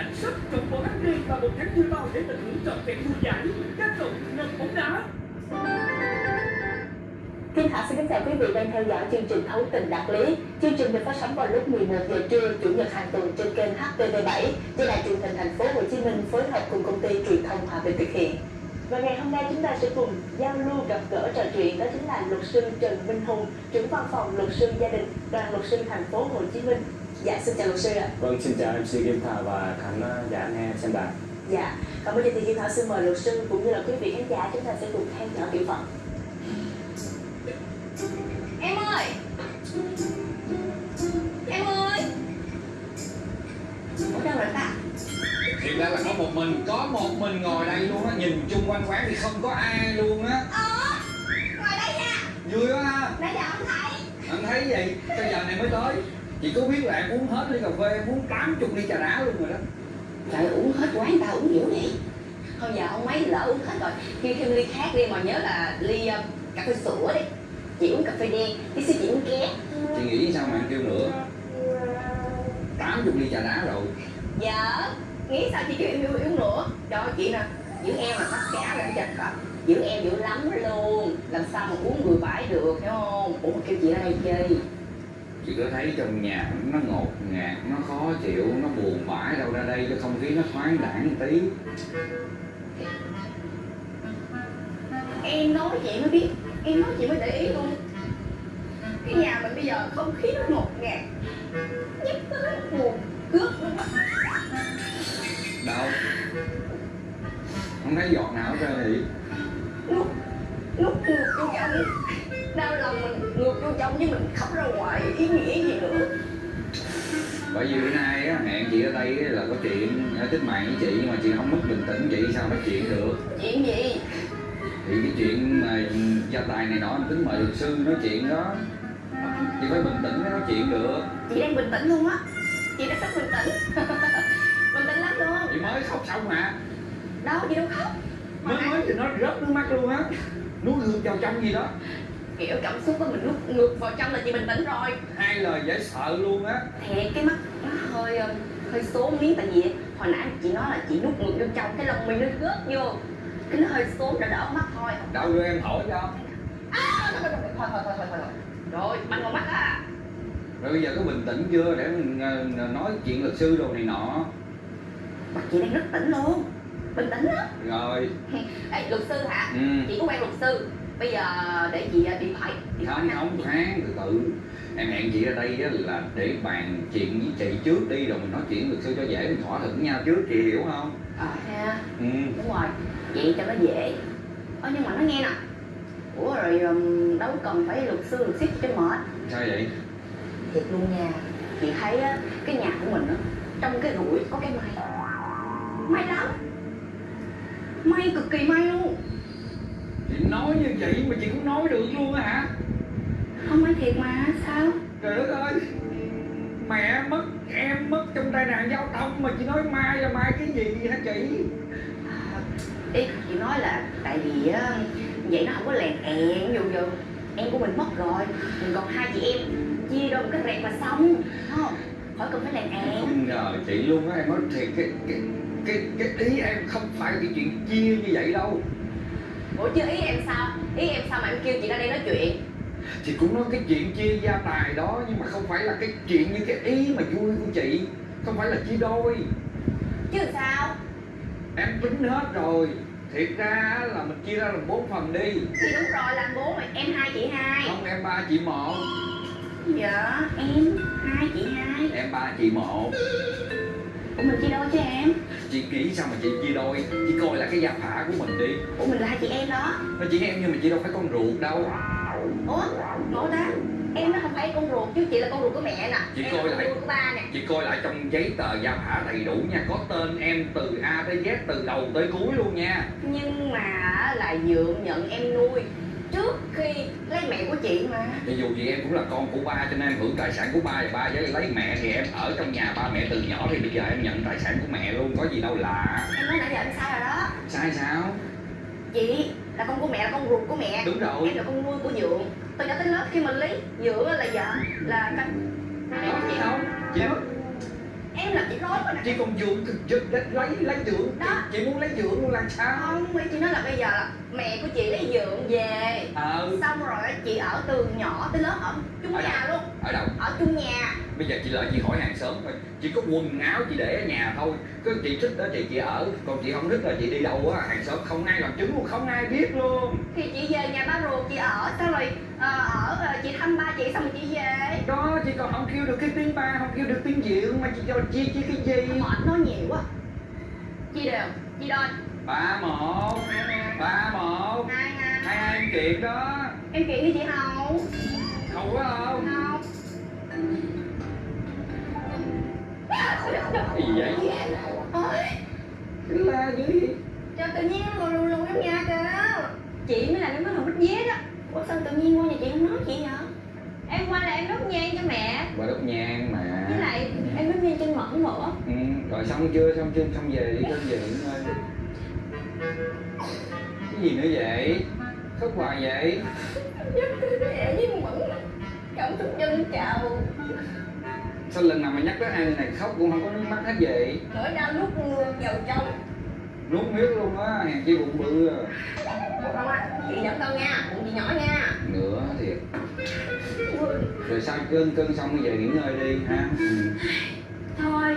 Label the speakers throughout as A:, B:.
A: cảnh sắc trong món ăn đêm và một tháng vui bao để tận hưởng trọn vẹn vui giải các cầu nâng bóng đá
B: Kim Thảo xin kính chào quý vị đang theo dõi chương trình Thấu tình đạt lý. Chương trình được phát sóng vào lúc 11 giờ trưa chủ nhật hàng tuần trên kênh HTV7 do đài truyền hình thành phố Hồ Chí Minh phối hợp cùng công ty truyền thông Hòa Bình thực hiện. Và ngày hôm nay chúng ta sẽ cùng giao lưu gặp gỡ trò chuyện đó chính là luật sư Trần Minh Hùng, trưởng văn phòng luật sư gia đình đoàn luật sư thành phố Hồ Chí Minh. Dạ xin chào luật sư ạ.
C: Vâng, xin chào MC Kim Thảo và khán giả nghe xem đài.
B: Dạ, còn bây giờ thì Kim Thảo xin mời luật sư cũng như là quý vị khán giả chúng ta sẽ cùng theo dõi tiểu phẩm.
D: Em ơi! Em ơi! Ở đâu rồi ta?
E: Thiệt ra là có một mình, có một mình ngồi đây luôn á, nhìn chung quanh quán thì không có ai luôn á.
D: Ờ Ngồi đây nha.
E: Vui quá ha,
D: Nãy giờ không thấy.
E: Anh thấy gì, bây giờ này mới tới Chị có biết là em uống hết ly cà phê, em uống 80 ly trà đá luôn rồi đó.
D: Trời uống hết quán tao uống dữ đi Thôi giờ không mấy lỡ uống hết rồi. Kêu thêm ly khác đi mà nhớ là ly uh, cà phê sữa đi. Chị uống cà phê đen, tí xíu chị uống ké.
E: Chị nghĩ sao mà em kêu nữa? 80 ly trà đá rồi.
D: Dạ Nghĩ sao chị kêu em yêu uống nữa? Ơi chị nè Giữ em là tất cả là chặt cặp Giữ em dữ lắm luôn. Làm sao mà uống vừa phải được hiểu không? Ủa kêu chị ra đây chơi
E: Chị có thấy trong nhà nó ngột ngạt, nó khó chịu, nó buồn bã đâu ra đây cho không khí nó thoáng đãng một tí.
D: Em nói chị mới biết Em nói chị mới để ý luôn Cái nhà mình bây giờ không khí nó ngột ngạt Nhắc tới nó buồn cướp luôn.
E: Đâu? Không thấy giọt nào trơn thì
D: Nút Nút ngược vô trong Đau lòng mình ngược vô trong với mình khóc ra ngoài Ý nghĩa gì nữa?
E: Bởi vì bữa nay á, hẹn chị ở đây là có chuyện ở tích mạng với chị nhưng mà chị không mất bình tĩnh chị sao nói chuyện được?
D: Chuyện gì?
E: Thì cái chuyện mà gia tài này nọ tính mời luật sư nói chuyện đó. Chị phải bình tĩnh mới nói chuyện được.
D: Chị đang bình tĩnh luôn á. Chị đã rất bình tĩnh. Bình tĩnh lắm luôn.
E: Chị mới khóc xong mà.
D: Đâu chị đâu khóc. Mà
E: mới mới thì nó rớt nước mắt luôn á. Nuốt ngược vào trong gì đó
D: kiểu cảm xúc của mình lúc ngược vào trong là chị bình tĩnh rồi.
E: Hai lời dễ sợ luôn á.
D: Thiệt cái mắt nó hơi ờ, hơi số miếng tại vì hồi nãy chị nói là chị nút ngược vô trong cái lòng mình nó gớt vô. Cái nó hơi xuống đã đỡ mắt thôi.
E: Đau đưa em thổi cho.
D: À, thôi, thôi, thôi, thôi, thôi, thôi, thôi. rồi băng vào mắt á.
E: Rồi bây giờ có bình tĩnh chưa để mình nói chuyện luật sư đồ này nọ?
D: Mặt chị đang rất tỉnh luôn. Bình tĩnh lắm
E: Rồi.
D: Ê, luật sư hả?
E: Ừ.
D: Chị có quen luật sư bây giờ để chị ờ, điện thoại điện thoại
E: không không khoan từ từ em hẹn chị ở đây á là để bàn chuyện với chị trước đi rồi mình nói chuyện luật sư cho dễ. Mình thỏa thuận với nhau trước chị hiểu không?
D: Ờ ha.
E: Ừ.
D: đúng rồi. Vậy cho nó dễ. Ờ nhưng mà nó nghe nè. Ủa rồi đâu cần phải luật sư luật ship cho mệt.
E: Sao vậy?
D: Thiệt luôn nha. Chị thấy á, cái nhà của mình á trong cái rủi có cái may may lắm. May cực kỳ may luôn
E: chị nói như vậy mà chị cũng nói được luôn á hả?
D: Không may thiệt mà sao?
E: Trời đất ơi mẹ mất em mất trong tai nạn giao thông mà chị nói mai là mai cái gì hả chị?
D: À, ý chị nói là tại vì á vậy nó không có lèn ẹn dù dù em của mình mất rồi mình còn hai chị em chia đôi một cái rẹt là xong không? Khỏi cần phải lèn ẹn
E: không ngờ chị luôn á em nói thiệt cái cái cái cái ý em không phải cái chuyện chia như vậy đâu
D: ủa chứ ý em sao? Ý em sao mà em kêu chị ra đây nói chuyện?
E: Chị cũng nói cái chuyện chia gia tài đó nhưng mà không phải là cái chuyện như cái ý mà vui của chị. Không phải là chia đôi.
D: Chứ sao?
E: Em tính hết rồi. Thiệt ra là mình chia ra làm bốn phần đi.
D: Thì đúng rồi làm bố mà em hai chị hai.
E: Không em ba chị một.
D: Dạ em hai chị hai.
E: Em ba chị một.
D: Ủa mình chia đôi chứ em
E: chị nghĩ sao mà chị chia đôi? Chị coi là cái gia phả của mình đi.
D: Ủa mình là hai chị em đó.
E: Nó chỉ em nhưng mà chị đâu phải con ruột đâu.
D: Ủa ngộ ta em nó không phải con ruột chứ chị là con ruột của mẹ nè.
E: Chị
D: em
E: coi
D: là
E: lại.
D: của ba nè.
E: chị coi lại trong giấy tờ gia phả đầy đủ nha. Có tên em từ a tới z từ đầu tới cuối luôn nha.
D: Nhưng mà là dượng nhận em nuôi trước khi lấy mẹ của chị mà.
E: Thì dù gì em cũng là con của ba cho nên em hưởng tài sản của ba và ba với lấy mẹ thì em ở trong nhà ba mẹ từ nhỏ thì bây giờ em nhận tài sản của mẹ luôn có gì đâu lạ.
D: Em nói nãy giờ em sai rồi đó.
E: Sai sao?
D: Chị là con của mẹ là con ruột của mẹ.
E: Đúng rồi.
D: Em là con nuôi của dượng từ nhỏ tới lớn khi mình lấy dượng là vợ là con
E: đó chị không? Chị
D: em làm chị rối rồi nè.
E: Chị còn dượng lấy lấy lấy dượng
D: Đó.
E: chị muốn lấy dượng luôn là sao?
D: Không ý chị nói là bây giờ là mẹ của chị lấy dượng về.
E: Ờ
D: xong rồi chị ở từ nhỏ tới lớn ở chung
E: Ở
D: nhà
E: đâu?
D: luôn.
E: Ở đâu?
D: Ở chung nhà.
E: Bây giờ chị lợi chị hỏi hàng xóm thôi. Chỉ có quần áo chị để ở nhà thôi. Cứ chị thích đó chị chị ở. Còn chị không thích là chị đi đâu á. Hàng xóm không ai làm chứng luôn không ai biết luôn.
D: Thì chị về nhà ba ruột chị ở. Xong rồi ờ, ở ờ, chị thăm ba chị xong rồi chị về
E: đó chị còn không kêu được cái tiếng ba không kêu được tiếng dượng mà chị cho chi chi cái gì
D: mệt nói nhiều quá. Chị đều chị đôi.
E: Ba một ba một.
D: Hai hai.
E: Hai hai em kiện đó.
D: Em kiện đi chị hậu
E: không có không?
D: Không.
E: Cái gì vậy?
D: Ôi.
E: La dữ gì
D: cho tự nhiên nó lùi lùi lùi trong nhà kìa.
F: Chị mới là cái món hồng bít dế đó.
D: Ủa sao tự nhiên qua nhà chị không nói chị hả
F: em qua là em đốt nhang cho mẹ.
E: Bà đốt nhang mà.
F: Với lại em đốt nhang trên mẫn nữa.
E: Ừ, rồi xong chưa? Xong chưa? Xong về đi xong về nghỉ ngơi cái gì nữa vậy? Khóc hoài vậy?
D: Mẹ với mẫn cảm xúc dân trào.
E: Sao lần nào mà nhắc tới người này khóc cũng không có nước mắt hết vậy?
D: Nỗi đau nuốt vào trong
E: nuốt miếng luôn á hàng chi bụng bự à.
D: Không ạ? Chị dẫn đâu nha bụng chị nhỏ nha.
E: Nữa thiệt rồi sao cơn cơn xong bây giờ nghỉ ngơi đi ha? Ừ.
F: thôi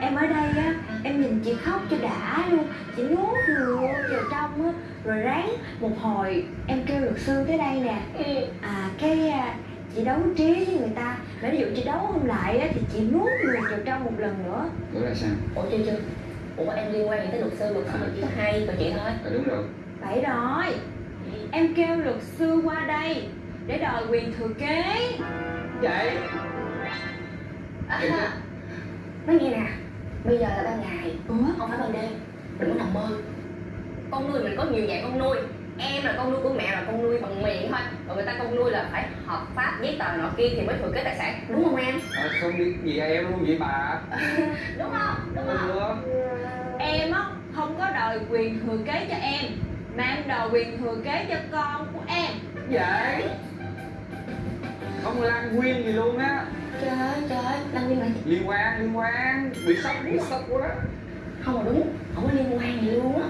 F: em ở đây á em nhìn chị khóc cho đã luôn. Chị nuốt ngược vào trong á rồi ráng một hồi em kêu luật sư tới đây nè.
D: Ừ.
F: à cái à, chị đấu trí với người ta. Mà ví dụ chị đấu không lại á thì chị nuốt ngược vào trong một lần nữa.
E: Nữa là sao?
D: Ủa chưa chưa? Ủa em liên quan gì tới luật sư luật sư? chỉ có hai còn chị thôi.
E: À, đúng rồi.
F: Vậy rồi. Em kêu luật sư qua đây để đòi quyền thừa kế.
E: Vậy?
D: À, nói nghe nè bây giờ là ban ngày?
F: Ủa?
D: Không phải ban đêm đừng có nằm mơ. Con nuôi mình có nhiều dạng con nuôi. Em là con nuôi của mẹ là con nuôi bằng miệng thôi. Còn người ta con nuôi là phải hợp pháp giấy tờ nọ kia thì mới thừa kế tài sản. Đúng không em?
E: À, không biết gì em luôn vậy bà.
D: Đúng không? Đúng không?
E: Ừ.
F: em á không có đòi quyền thừa kế cho em mà em đòi quyền thừa kế cho con của em.
E: Vậy không lan nguyên gì luôn á.
D: Trời ơi trời ơi liên quan gì
E: liên quan liên quan. Bị sốc bị sốc quá
D: không mà đúng không có liên quan gì luôn á.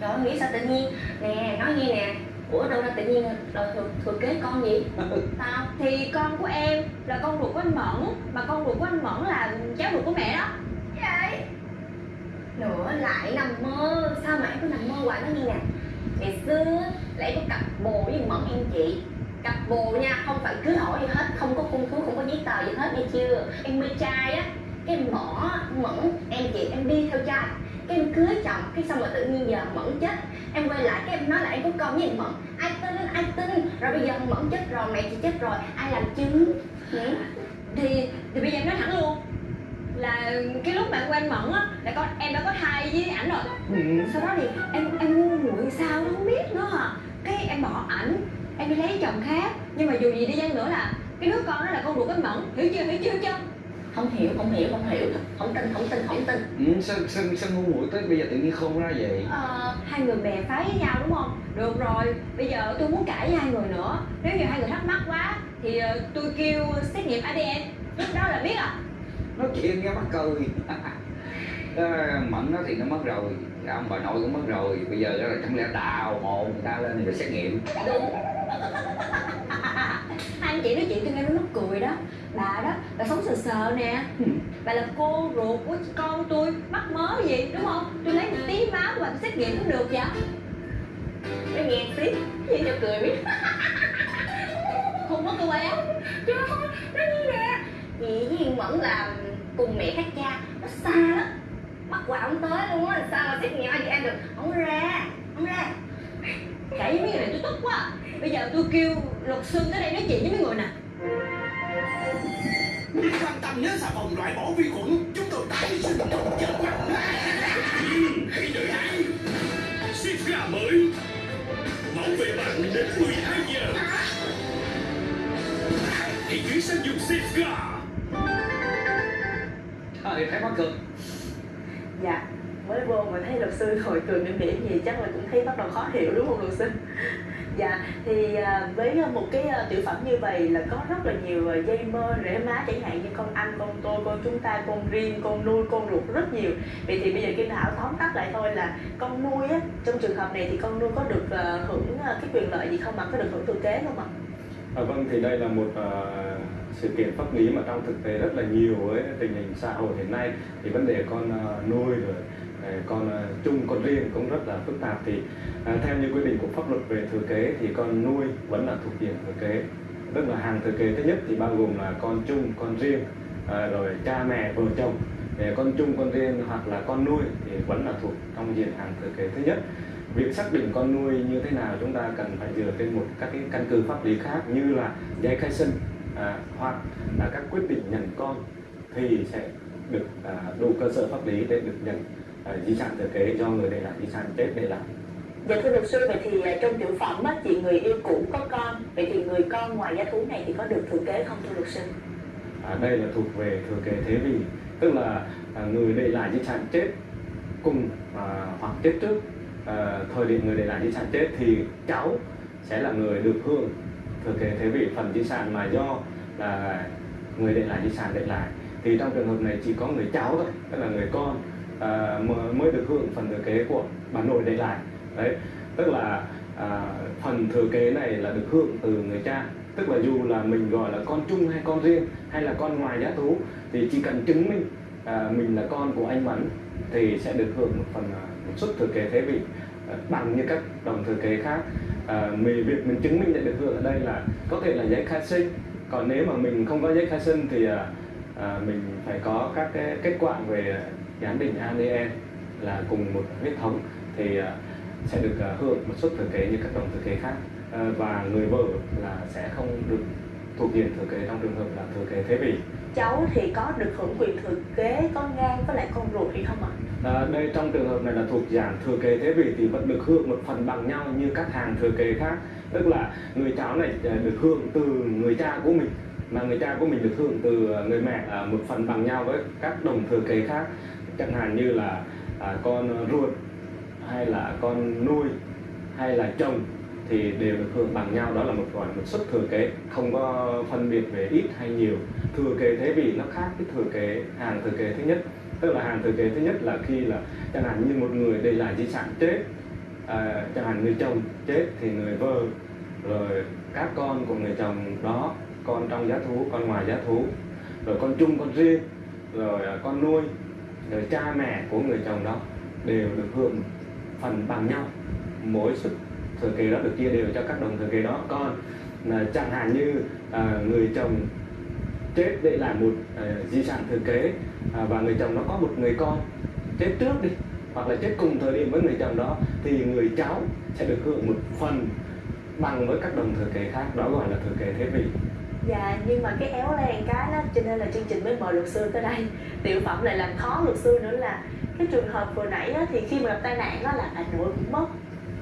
D: Trời ơi nghĩ sao tự nhiên. Nè nói nghe nè. Ủa đâu ra tự nhiên đòi thừa, thừa kế con gì sao?
F: Thì con của em là con ruột của anh mẫn mà con ruột của anh mẫn là cháu ruột của mẹ đó.
D: Vậy? Nữa lại nằm mơ. Sao mà em cứ nằm mơ hoài nói nghe nè? Ngày xưa là em có cặp bồ với mẫn em chị cặp bồ nha không phải cưới hỏi gì hết không có cung cứu không có giấy tờ gì hết nghe chưa? Em mê trai á cái em bỏ mẫn em chị em đi theo trai. Cái em cưới chồng cái xong rồi tự nhiên giờ mẫn chết. Em quay lại cái em nói là em có con với thằng mẫn. Ai tin ai tin. Rồi bây giờ mẫn chết rồi mẹ chị chết rồi ai làm chứng? Ừ.
F: thì thì bây giờ em nói thẳng luôn là cái lúc mà em quen mẫn á là con em đã có thai với ảnh rồi.
E: Ừ.
F: sau đó thì em em ngu muội sao nó không biết nữa hả cái em bỏ ảnh em đi lấy chồng khác. Nhưng mà dù gì đi chăng nữa là cái đứa con đó là con ruột anh mẫn. Hiểu chưa? Hiểu chưa chưa
D: không hiểu không hiểu không hiểu. Không tin không tin không tin.
E: Ừ sao, sao, sao ngu muội tới bây giờ tự nhiên khôn ra vậy?
F: Ờ, hai người bè phái với nhau đúng không? Được rồi bây giờ tôi muốn cãi với hai người nữa. Nếu như hai người thắc mắc quá thì ờ, tôi kêu xét nghiệm adn lúc đó là biết à
E: nói chuyện nghe mắc cười. À, mẫn nó thì nó mất rồi. Ông bà nội cũng mất rồi. Bây giờ đó là chẳng lẽ đào hồn người ta lên rồi xét nghiệm.
D: Đúng
F: anh chị nói chuyện tôi nghe nó mắc cười đó. Bà đó bà sống sờ sờ nè. Bà là cô ruột của con tôi mắc mớ gì đúng không? Tôi lấy một tí máu của bà xét nghiệm cũng được vậy.
D: Nó nghe tiếp vậy cho cười biết.
F: Không có á
D: trời ơi nó như nè chị với Hiền Mẫn là cùng mẹ khác cha. Nó xa lắm. Bắt quà không tới luôn á sao mà xét nghiệm ADN được? Không ra không ra.
F: Cãi với mấy người này tôi tức quá bây giờ tôi kêu luật sư tới đây nói chuyện với mấy người nè.
A: Đừng quan tâm nhớ xà phòng loại bỏ vi khuẩn Chúng tôi tái sinh trong chớp mắt Hãy đợi hãy Sifra mới. Bảo vệ bạn đến 12 giờ. Hãy chuyển sang dùng Sifra
E: trời thấy mắc cười.
B: Dạ, mới vô mà thấy luật sư ngồi cười mỉm mỉm gì chắc là cũng thấy bắt đầu khó hiểu đúng không luật sư? Dạ, thì à, với à, một cái à, tiểu phẩm như vậy là có rất là nhiều dây mơ rễ má chẳng hạn như con anh, con tôi, con chúng ta, con riêng, con nuôi, con ruột rất nhiều. Vậy thì bây giờ Kim Thảo tóm tắt lại thôi là con nuôi á, trong trường hợp này thì con nuôi có được hưởng cái quyền lợi gì không mà Có được hưởng thừa kế không ạ?
C: À, vâng thì đây là một uh, sự kiện pháp lý mà trong thực tế rất là nhiều với tình hình xã hội hiện nay thì vấn đề con nuôi rồi Ờ, con ờ, chung con riêng cũng rất là phức tạp. Thì à, theo như quy định của pháp luật về thừa kế thì con nuôi vẫn là thuộc diện thừa kế tức là hàng thừa kế thứ nhất thì bao gồm là con chung con riêng à, rồi cha mẹ vợ chồng. Con chung con riêng hoặc là con nuôi thì vẫn là thuộc trong diện hàng thừa kế thứ nhất. Việc xác định con nuôi như thế nào chúng ta cần phải dựa trên một các cái căn cứ pháp lý khác như là giấy khai sinh à, hoặc là các quyết định nhận con thì sẽ được à, đủ cơ sở pháp lý để được nhận à, di sản thừa kế do người để lại di sản chết để lại.
B: Dạ thưa luật sư, vậy thì à, trong tiểu phẩm á, chị người yêu cũ có con. Vậy thì người con ngoài giá thú này thì có được thừa kế không thưa luật sư?
C: à, đây là thuộc về thừa kế thế vì tức là à, người để lại di sản chết cùng à, hoặc chết trước à, thời điểm người để lại di sản chết thì cháu sẽ là người được hưởng thừa kế thế vị. Phần di sản mà do là người để lại di sản để lại. Thì trong trường hợp này chỉ có người cháu thôi tức là người con uh, mới được hưởng phần thừa kế của bà nội để lại. Đấy tức là uh, phần thừa kế này là được hưởng từ người cha. Tức là dù là mình gọi là con chung hay con riêng hay là con ngoài giá thú thì chỉ cần chứng minh uh, mình là con của anh Mẫn thì sẽ được hưởng một phần uh, một suất thừa kế thế vị bằng như các đồng thừa kế khác. À, mình việc mình chứng minh nhận được hưởng ở đây là có thể là giấy khai sinh. Còn nếu mà mình không có giấy khai sinh thì à, mình phải có các cái kết quả về giám định ADN là cùng một huyết thống thì à, sẽ được à, hưởng một suất thừa kế như các đồng thừa kế khác. À, và người vợ là sẽ không được thuộc diện thừa kế trong trường hợp là thừa kế thế vị.
B: Cháu thì có được hưởng quyền thừa kế con ngang với lại con ruột hay không ạ?
C: À, đây trong trường hợp này là thuộc dạng thừa kế thế vị thì vẫn được hưởng một phần bằng nhau như các hàng thừa kế khác. Tức là người cháu này à, được hưởng từ người cha của mình mà người cha của mình được hưởng từ người mẹ một phần bằng nhau với các đồng thừa kế khác chẳng hạn như là à, con ruột hay là con nuôi hay là chồng thì đều được hưởng bằng nhau. Đó là một gọi một suất thừa kế không có phân biệt về ít hay nhiều. Thừa kế thế vì nó khác cái thừa kế hàng thừa kế thứ nhất. Tức là hàng thừa kế thứ nhất là khi là chẳng hạn như một người để lại di sản chết à, chẳng hạn người chồng chết thì người vợ rồi các con của người chồng đó con trong giá thú con ngoài giá thú rồi con chung con riêng rồi à, con nuôi rồi cha mẹ của người chồng đó đều được hưởng phần bằng nhau. Mỗi sức thừa kế đó được chia đều cho các đồng thừa kế đó. Còn là chẳng hạn như à, người chồng chết để lại một à, di sản thừa kế à, và người chồng nó có một người con chết trước đi hoặc là chết cùng thời điểm với người chồng đó thì người cháu sẽ được hưởng một phần bằng với các đồng thừa kế khác. Đó gọi là thừa kế thế vị.
B: Dạ, nhưng mà cái éo len cái đó cho nên là chương trình mới mời luật sư tới đây Tiểu phẩm lại làm khó luật sư nữa là cái trường hợp vừa nãy á, thì khi mà gặp tai nạn đó là bà nội cũng mất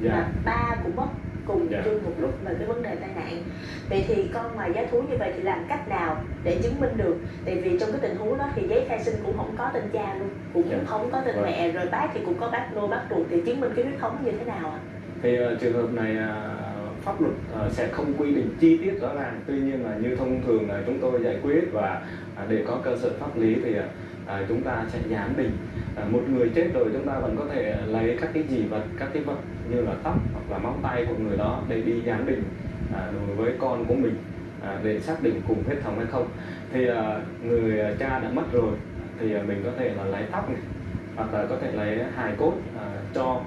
C: dạ
B: và ba cũng mất cùng
C: Dạ.
B: chung một lúc về cái vấn đề tai nạn vậy thì con ngoài giá thú như vậy thì làm cách nào để chứng minh được tại vì trong cái tình huống đó thì giấy khai sinh cũng không có tên cha luôn cũng
C: Dạ.
B: không có tên
C: Vâng.
B: mẹ rồi bác thì cũng có bác nuôi bác ruột thì chứng minh cái huyết thống như thế nào ạ
C: thì ờ, trường hợp này ờ, pháp luật ờ, sẽ không quy định chi tiết rõ ràng. Tuy nhiên là như thông thường là chúng tôi giải quyết và à, để có cơ sở pháp lý thì à, chúng ta sẽ giám định. À, một người chết rồi chúng ta vẫn có thể lấy các cái gì vật các cái vật như là tóc hoặc là móng tay của người đó để đi giám định à, đối với con của mình à, để xác định cùng huyết thống hay không. Thì à, người cha đã mất rồi thì à, mình có thể là lấy tóc này hoặc là có thể lấy hài cốt à, cho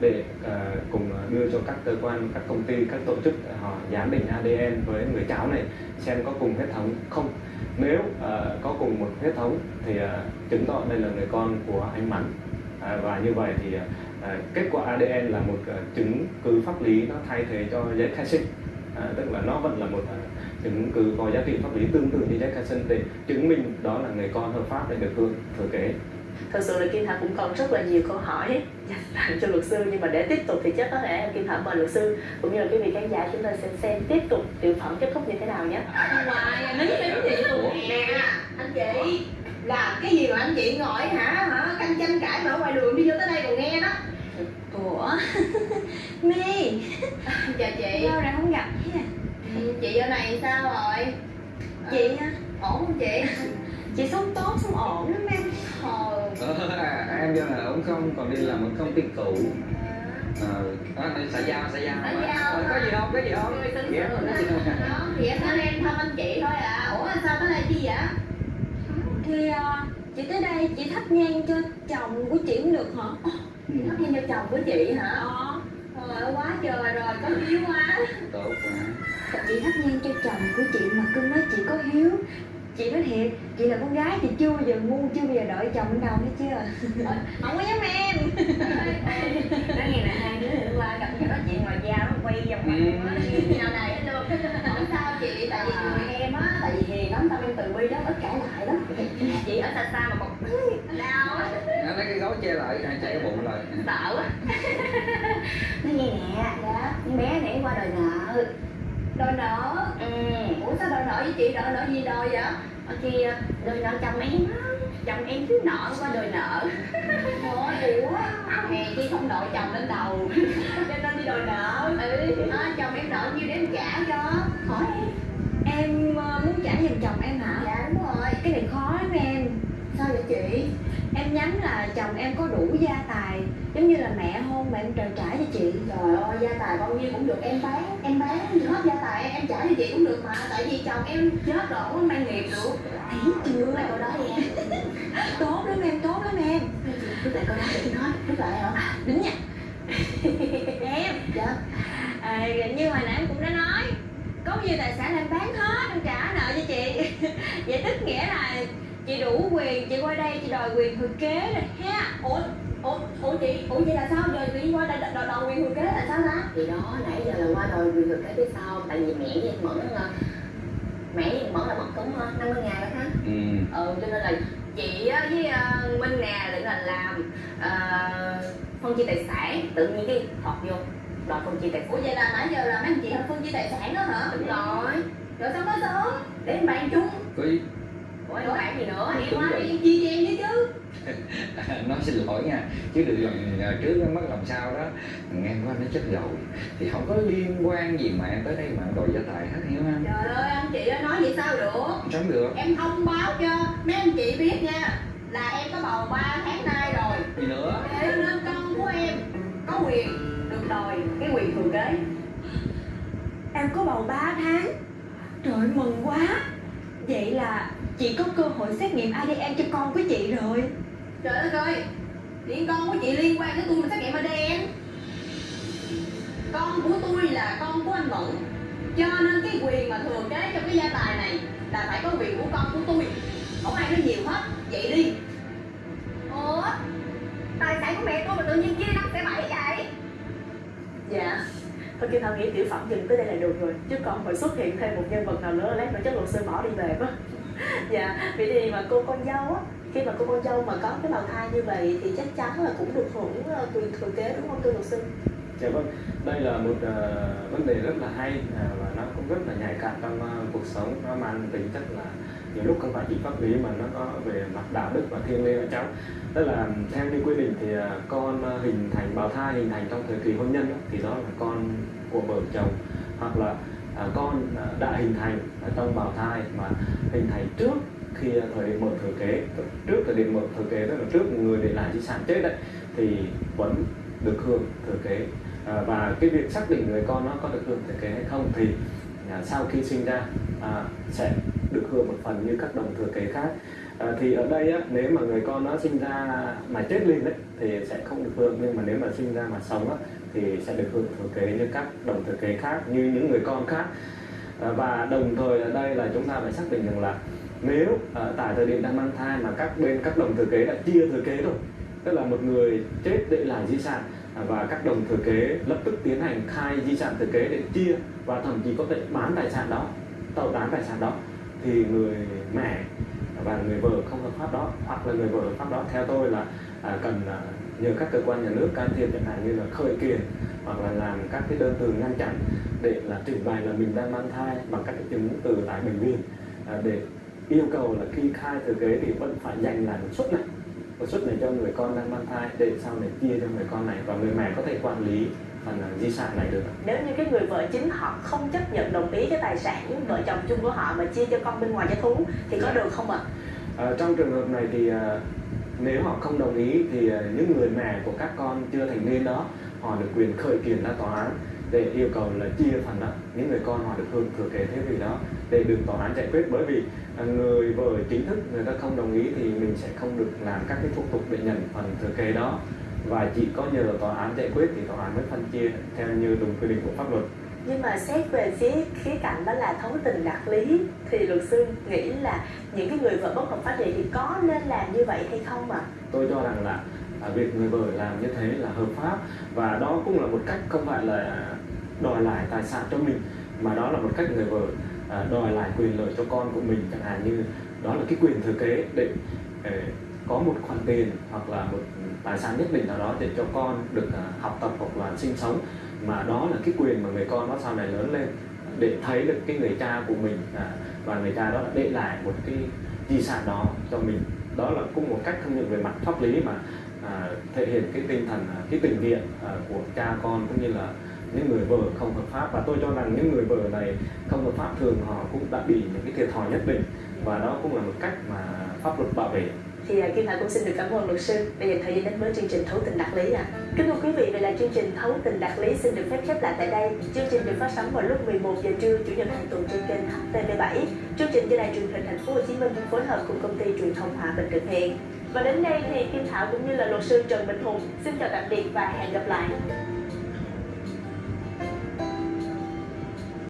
C: để à, cùng à, đưa cho các cơ quan các công ty các tổ chức à, họ giám định ADN với người cháu này xem có cùng huyết thống không. Nếu uh, có cùng một huyết thống thì uh, chứng tỏ đây là người con của anh Mắn. Uh, và như vậy thì uh, kết quả ADN là một uh, chứng cứ pháp lý nó thay thế cho giấy khai sinh uh, tức là nó vẫn là một uh, chứng cứ có giá trị pháp lý tương tự như giấy khai sinh để chứng minh đó là người con hợp pháp để được hưởng thừa kế
B: thật sự là Kim Thảo cũng còn rất là nhiều câu hỏi dành tặng cho luật sư nhưng mà để tiếp tục thì chắc có thể Kim Thảo mời luật sư cũng như là quý vị khán giả chúng ta sẽ xem tiếp tục tiểu phẩm kết thúc như thế nào nhé.
F: Hoài nín nín chị luôn
G: nè anh chị làm cái gì mà anh chị ngồi hả hả canh tranh cãi mà ở ngoài đường đi vô tới đây còn nghe đó.
F: Ủa? My
D: chào chị.
F: Lâu rồi không gặp ha
D: chị giờ này sao rồi?
F: Chị hả?
D: Ổn không chị?
F: Chị sống tốt sống ổn lắm em
E: à, em giờ này ổn không? Còn đi làm ở công ty cũ Ờ, à, này xã giao, xã giao.
D: Xã giao
E: Ờ, Có gì không, có gì không? Dạ, không?
D: Đó, thì em tới em thăm anh chị thôi à. Ủa sao tới đây chi vậy?
F: Thì à, chị tới đây chị thắp nhang cho chồng của chị cũng được hả?
D: Thắp nhang cho chồng của chị hả?
F: Ờ.
D: Trời ơi quá trời rồi có hiếu quá.
E: Tốt quá.
F: Chị thắp nhang cho chồng của chị mà cưng nói chị có hiếu chị nói thiệt chị là con gái chị chưa bao giờ ngu chưa bao giờ đợi chồng đâu hết chưa không có giống em.
D: Nói nghe nè hai đứa hôm qua gặp nhau nói chuyện ngoài da nó quay vòng vòng á nhau này hết luôn. Không sao chị tại vì người em á tại vì hiền lắm tao em từ bi đó ít cãi lại lắm. Chị ở xa xa mà còn đau á
E: Nó lấy cái gấu che lại, chạy cái bụng lại.
D: Sợ quá. Nói nghe nè dạ con bé này qua đòi nợ đòi nợ ừ. Ủa sao đòi nợ với chị đòi nợ gì đòi vậy? Ở kia đòi nợ chồng em chồng em thiếu nợ qua đòi nợ Ủa, ủa? Hè chi không đội chồng lên đầu. Cho nên đi đòi nợ. Ừ. À, chồng em nợ nhiêu để em trả cho? Hỏi em.
F: Em ờ, muốn trả giùm chồng em hả?
D: Dạ đúng rồi.
F: Cái này khó lắm em em nhắm là chồng em có đủ gia tài giống như là mẹ hôn mà em trời trả cho chị.
D: Trời ơi, gia tài bao nhiêu cũng được em bán Em bán hết gia tài em, em trả cho chị cũng được mà Tại vì chồng em chết rồi, không có mang nghiệp được.
F: Thấy chưa?
D: Lại câu đó em.
F: Tốt lắm em tốt lắm em.
D: Rút lại câu đó để nói Rút lại hả?
F: đúng nha. Em.
D: Dạ.
F: À, như hồi nãy em cũng đã nói có bao nhiêu tài sản em bán hết em trả nợ cho chị. Vậy tức nghĩa là chị đủ quyền chị qua đây chị đòi quyền thừa kế rồi ha
D: Ủa, ủa, ủa chị, ủa vậy là sao? Giờ tự nhiên qua đây đòi đòi quyền thừa kế là sao ta? Thì đó, nãy giờ là qua đòi quyền thừa kế biết sao Tại vì mẹ với Mẫn ờ, Mẹ với Mẫn là mất cũng ờ, 50 ngàn đó ha.
E: Ừ.
D: Ừ cho nên là chị với uh, minh nè định là làm uh, phân chia tài sản tự nhiên cái thọt vô đòi phân chia tài sản. Ủa vậy là nãy giờ là mấy anh chị phân chia tài sản đó hả? Đúng rồi. Rồi sao nói sớm? Để bàn chung.
E: Có ý
D: ủa em bàn gì nữa? Em
E: rồi.
D: đi. Chia cho em chứ.
E: Nói xin lỗi nha chứ được lần à, trước nó mất làm sao đó. Nghe qua nó chết rồi. Thì không có liên quan gì mà em tới đây mà em đòi gia tài hết hiểu không?
D: Trời ơi anh chị ơi nói vậy sao được?
E: Sống được.
D: Em thông báo cho mấy anh chị biết nha là em có bầu 3 tháng nay rồi.
E: Gì nữa?
D: Thế nên con của em có quyền được đòi cái quyền thừa kế.
F: Em có bầu 3 tháng. Trời ơi, mừng quá. Vậy là chị có cơ hội xét nghiệm ADN cho con của chị rồi.
D: Trời đất ơi Điện con của chị liên quan tới tôi mà xét nghiệm ADN Con của tôi là con của anh Mẫn Cho nên cái quyền mà thừa kế cho cái gia tài này Là phải có quyền của con của tôi. Không ai nói nhiều hết Vậy đi. Ủa? Tài sản của mẹ tôi mà tự nhiên chia năm sẽ bảy vậy?
G: Dạ. Thôi kêu thảo nghĩ tiểu phẩm dừng tới đây là được rồi. Chứ còn phải xuất hiện thêm một nhân vật nào nữa lát nữa chắc luật sư bỏ đi về quá Dạ Vậy thì mà cô con dâu á Khi mà cô con dâu mà có cái bào thai như vậy Thì chắc chắn là cũng được hưởng ờ, quyền thừa kế đúng không thưa luật sư?
C: Dạ vâng, đây là một uh, vấn đề rất là hay uh, và nó cũng rất là nhạy cảm trong uh, cuộc sống. Nó mang tính chất là nhiều lúc không phải chỉ pháp lý mà nó có về mặt đạo đức và thiêng liêng ở cháu. Tức là theo như quy định thì uh, con uh, hình thành bào thai hình thành trong thời kỳ hôn nhân đó, thì đó là con của vợ chồng. Hoặc là À, con à, đã hình thành ở trong bào thai mà hình thành trước khi thời điểm mở thừa kế trước thời điểm mở thừa kế tức là trước người để lại di sản chết đấy thì vẫn được hưởng thừa kế. À, và cái việc xác định người con nó có được hưởng thừa kế hay không thì à, sau khi sinh ra à, sẽ được hưởng một phần như các đồng thừa kế khác. À, thì ở đây á, nếu mà người con nó sinh ra mà chết liền đấy thì sẽ không được hưởng nhưng mà nếu mà sinh ra mà sống á, thì sẽ được hưởng thừa kế như các đồng thừa kế khác như những người con khác. À, và đồng thời ở đây là chúng ta phải xác định rằng là nếu à, tại thời điểm đang mang thai mà các bên các đồng thừa kế đã chia thừa kế rồi tức là một người chết để lại di sản à, và các đồng thừa kế lập tức tiến hành khai di sản thừa kế để chia và thậm chí có thể bán tài sản đó tàu tán tài sản đó thì người mẹ và người vợ không hợp pháp đó hoặc là người vợ hợp pháp đó theo tôi là à, cần à, nhờ các cơ quan nhà nước can thiệp chẳng hạn như là khởi kiện hoặc là làm các cái đơn từ ngăn chặn để là trình bày là mình đang mang thai bằng các cái chứng từ tại bệnh viện à, để yêu cầu là khi khai thừa kế thì vẫn phải dành lại một suất này. Một suất này cho người con đang mang thai để sau này chia cho người con này và người mẹ có thể quản lý phần à, di sản này được.
B: Nếu như cái người vợ chính họ không chấp nhận đồng ý cái tài sản vợ chồng chung của họ mà chia cho con bên ngoài cho thú thì có được không ạ?
C: À, trong trường hợp này thì à, nếu họ không đồng ý thì ờ, những người mẹ của các con chưa thành niên đó, họ được quyền khởi kiện ra tòa án để yêu cầu là chia phần đó. Những người con họ được hưởng, thừa kế thế vì đó để được tòa án giải quyết. Bởi vì ờ, người vợ chính thức người ta không đồng ý thì mình sẽ không được làm các cái thủ tục để nhận phần thừa kế đó. Và chỉ có nhờ tòa án giải quyết thì tòa án mới phân chia theo như đúng quy định của pháp luật
B: nhưng mà xét về phía khía cạnh đó là thấu tình đạt lý, thì luật sư nghĩ là những cái người vợ bất hợp pháp vậy thì có nên làm như vậy hay không ạ?
C: Tôi cho rằng là à, việc người vợ làm như thế là hợp pháp và đó cũng là một cách không phải là đòi lại tài sản cho mình, mà đó là một cách người vợ à, đòi lại quyền lợi cho con của mình, chẳng hạn như đó là cái quyền thừa kế để ờ, có một khoản tiền hoặc là một tài sản nhất định nào đó để cho con được à, học tập hoặc là sinh sống mà đó là cái quyền mà người con nó sau này lớn lên để thấy được cái người cha của mình à, và người cha đó đã để lại một cái di sản đó cho mình. Đó là cũng một cách không những về mặt pháp lý mà à, thể hiện cái tinh thần à, cái tình nghĩa à, của cha con cũng như là những người vợ không hợp pháp. Và tôi cho rằng những người vợ này không hợp pháp thường họ cũng đã bị những cái thiệt thòi nhất định. Và đó cũng là một cách mà pháp luật bảo vệ
B: thì à, Kim Thảo cũng xin được cảm ơn luật sư đã dành thời gian đến với chương trình Thấu tình đạt lý ạ. Kính thưa quý vị, vậy là chương trình Thấu tình đạt lý xin được phép khép lại tại đây. Chương trình được phát sóng vào lúc 11 giờ trưa chủ nhật hàng tuần trên kênh HTV7. Chương trình do đài truyền hình Thành phố Hồ Chí Minh phối hợp cùng công ty truyền thông Hòa Bình thực hiện. Và đến đây thì Kim Thảo cũng như là luật sư Trần Bình Hùng xin chào tạm biệt và hẹn gặp lại.